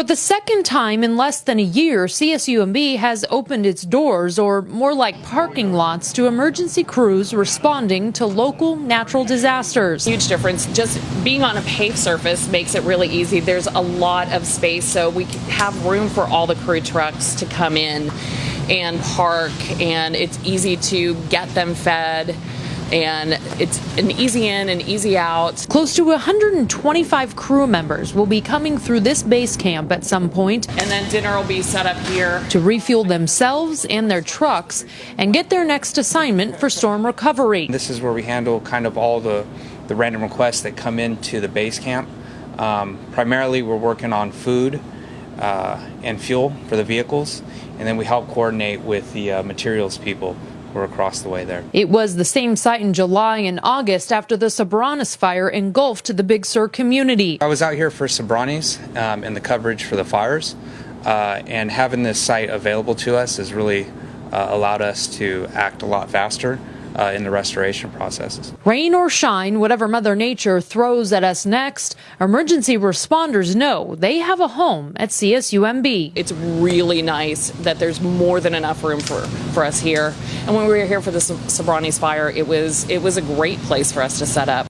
For the second time in less than a year, CSUMB has opened its doors, or more like parking lots, to emergency crews responding to local natural disasters. Huge difference. Just being on a paved surface makes it really easy. There's a lot of space, so we have room for all the crew trucks to come in and park, and it's easy to get them fed and it's an easy in and easy out. Close to 125 crew members will be coming through this base camp at some point. point And then dinner will be set up here. to refuel themselves and their trucks and get their next assignment for storm recovery. This is where we handle kind of all the, the random requests that come into the base camp. Um, primarily, we're working on food uh, and fuel for the vehicles, and then we help coordinate with the uh, materials people who are across the way there. It was the same site in July and August after the Soberanes fire engulfed the Big Sur community. I was out here for Soberanes um, and the coverage for the fires, uh, and having this site available to us has really uh, allowed us to act a lot faster uh, in the restoration processes. Rain or shine, whatever Mother Nature throws at us next, emergency responders know they have a home at CSUMB. It's really nice that there's more than enough room for, for us here. And when we were here for the Soberanes fire, it was it was a great place for us to set up.